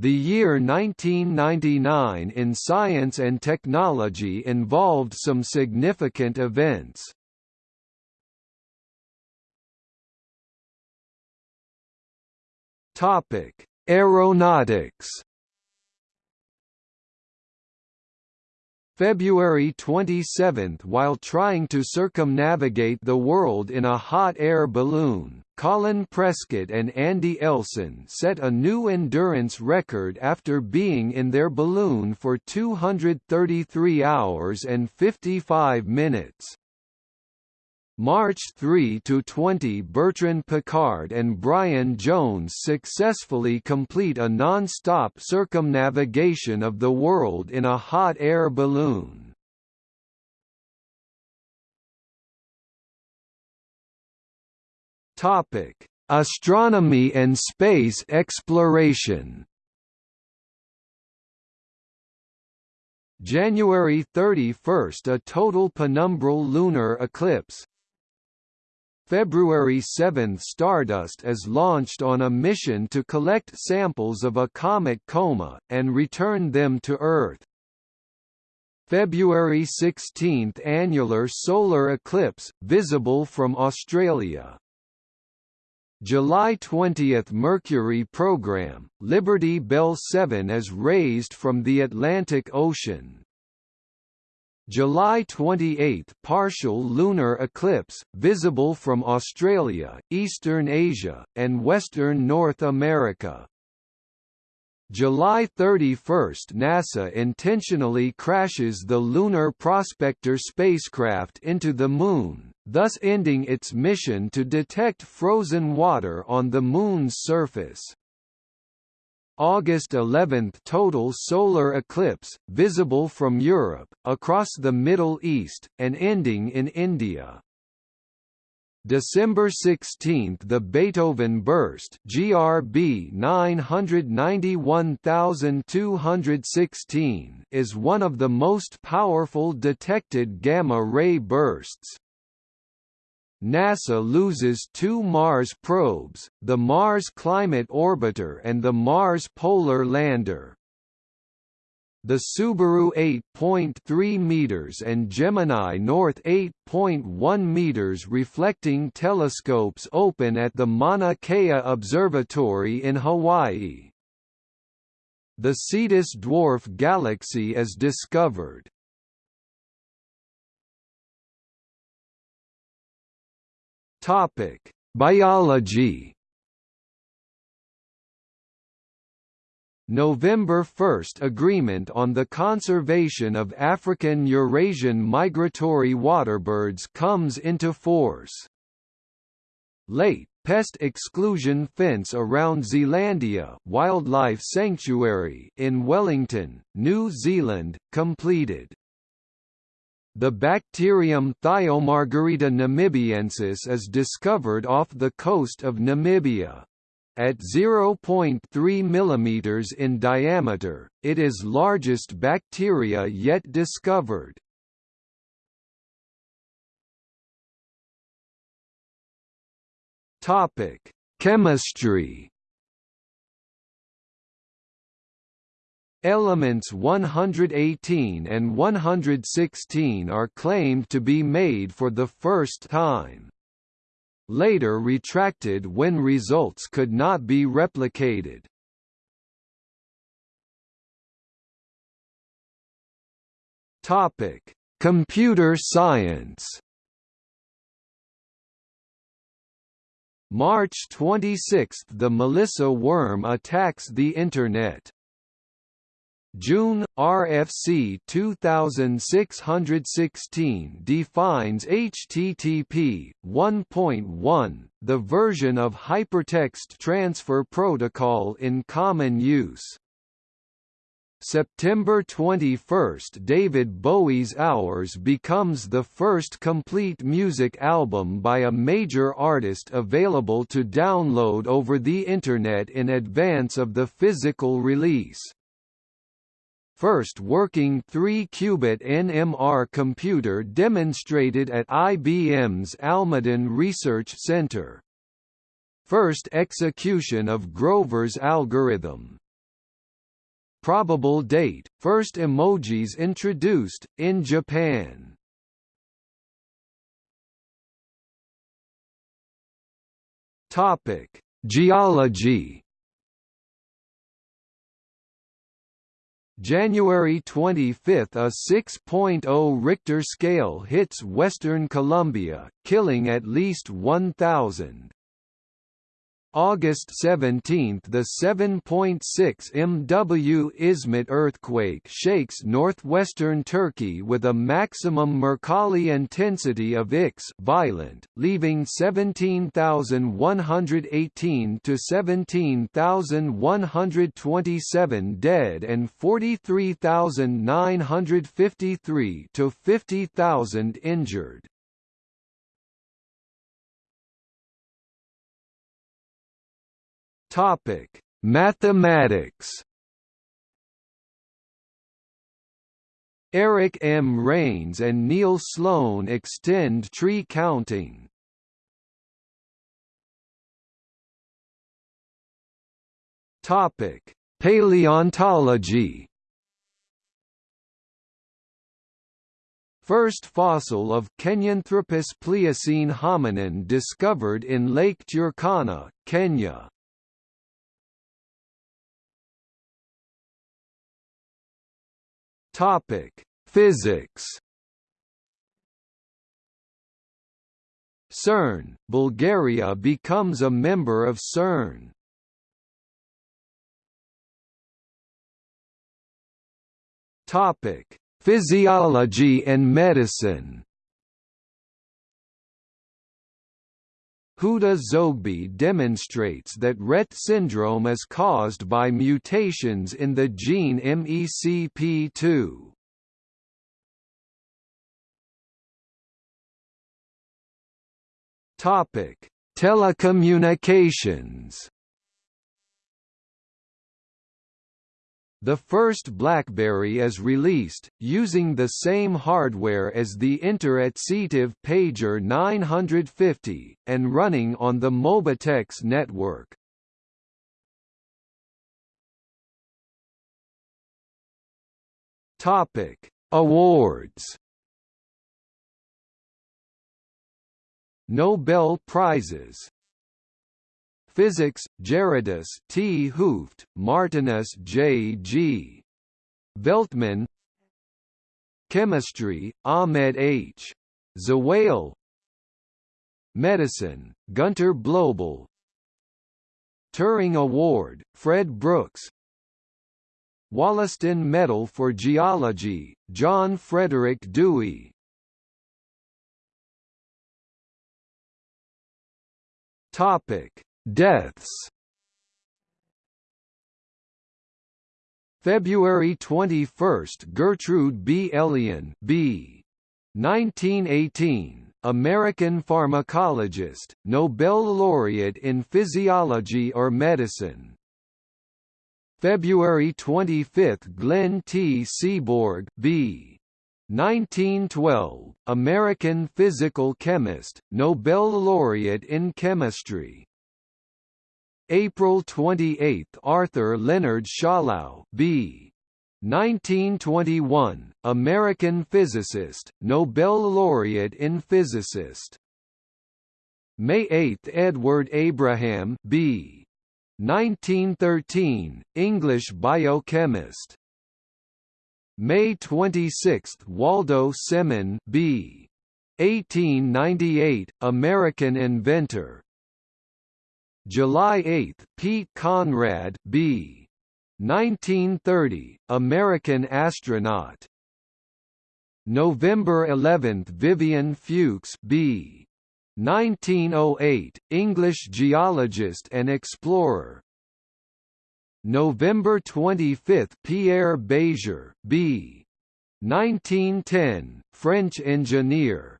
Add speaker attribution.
Speaker 1: The year 1999 in science and technology involved some significant events. Topic: Aeronautics. February 27 While trying to circumnavigate the world in a hot air balloon, Colin Prescott and Andy Elson set a new endurance record after being in their balloon for 233 hours and 55 minutes. March 3 to 20 Bertrand Piccard and Brian Jones successfully complete a non-stop circumnavigation of the world in a hot air balloon. Topic: Astronomy and space exploration. January 31 – A total penumbral lunar eclipse, February 7 Stardust is launched on a mission to collect samples of a comet coma, and return them to Earth. February 16 Annular solar eclipse, visible from Australia. July 20 Mercury program, Liberty Bell 7 is raised from the Atlantic Ocean. July 28 partial lunar eclipse, visible from Australia, Eastern Asia, and Western North America. July 31 NASA intentionally crashes the Lunar Prospector spacecraft into the Moon, thus ending its mission to detect frozen water on the Moon's surface. August 11 total solar eclipse, visible from Europe, across the Middle East, and ending in India. December 16 the Beethoven burst GRB 991216 is one of the most powerful detected gamma-ray bursts. NASA loses two Mars probes, the Mars Climate Orbiter and the Mars Polar Lander. The Subaru 8.3 meters and Gemini North 8.1 meters reflecting telescopes open at the Mauna Kea Observatory in Hawaii. The Cetus dwarf galaxy is discovered. Topic: Biology. November 1 Agreement on the conservation of African Eurasian migratory waterbirds comes into force. Late, pest exclusion fence around Zealandia Wildlife Sanctuary in Wellington, New Zealand, completed. The bacterium Thiomargarita namibiensis is discovered off the coast of Namibia. At 0.3 mm in diameter, it is largest bacteria yet discovered. Chemistry Elements 118 and 116 are claimed to be made for the first time. Later retracted when results could not be replicated. Topic: Computer science. March 26 – The Melissa worm attacks the Internet. June RFC 2616 defines HTTP 1.1, the version of hypertext transfer protocol in common use. September 21 David Bowie's Hours becomes the first complete music album by a major artist available to download over the Internet in advance of the physical release first working 3-qubit NMR computer demonstrated at IBM's Almaden Research Center. First execution of Grover's algorithm Probable date, first emojis introduced, in Japan. Topic: Geology. January 25 – A 6.0 Richter scale hits western Colombia, killing at least 1,000. August 17 – The 7.6 MW Izmit earthquake shakes northwestern Turkey with a maximum Mercalli intensity of X violent, leaving 17,118 to 17,127 dead and 43,953 to 50,000 injured. Topic: Mathematics. Eric M. Rains and Neil Sloane extend tree counting. Topic: Paleontology. First fossil of Kenyanthropus pliocene hominin discovered in Lake Turkana, Kenya. Topic: Physics. CERN, Bulgaria becomes a member of CERN. Topic: Physiology and medicine. Huda Zoghbi demonstrates that Rett syndrome is caused by mutations in the gene MECP2. Topic: Telecommunications. The first BlackBerry is released, using the same hardware as the Inter@ctive Pager 950, and running on the Mobitex network. Topic: Awards Nobel Prizes Physics, Gerardus T. Hooft, Martinus J. G. Veltman Chemistry, Ahmed H. Zewail Medicine, Gunter Blobel Turing Award, Fred Brooks Wollaston Medal for Geology, John Frederick Dewey Topic Deaths February 21 Gertrude B. Elion B. 1918, American pharmacologist, Nobel laureate in physiology or medicine. February 25 Glenn T. Seaborg B. 1912, American physical chemist, Nobel laureate in chemistry. April 28 Arthur Leonard Schawlow B. 1921, American physicist, Nobel laureate in physicist. May 8 Edward Abraham B. 1913, English biochemist. May 26 Waldo Semon B. 1898, American inventor. July 8 Pete Conrad B. 1930, American astronaut. November 11 Vivian Fuchs B. 1908, English geologist and explorer. November 25 Pierre Bézier B. 1910, French engineer.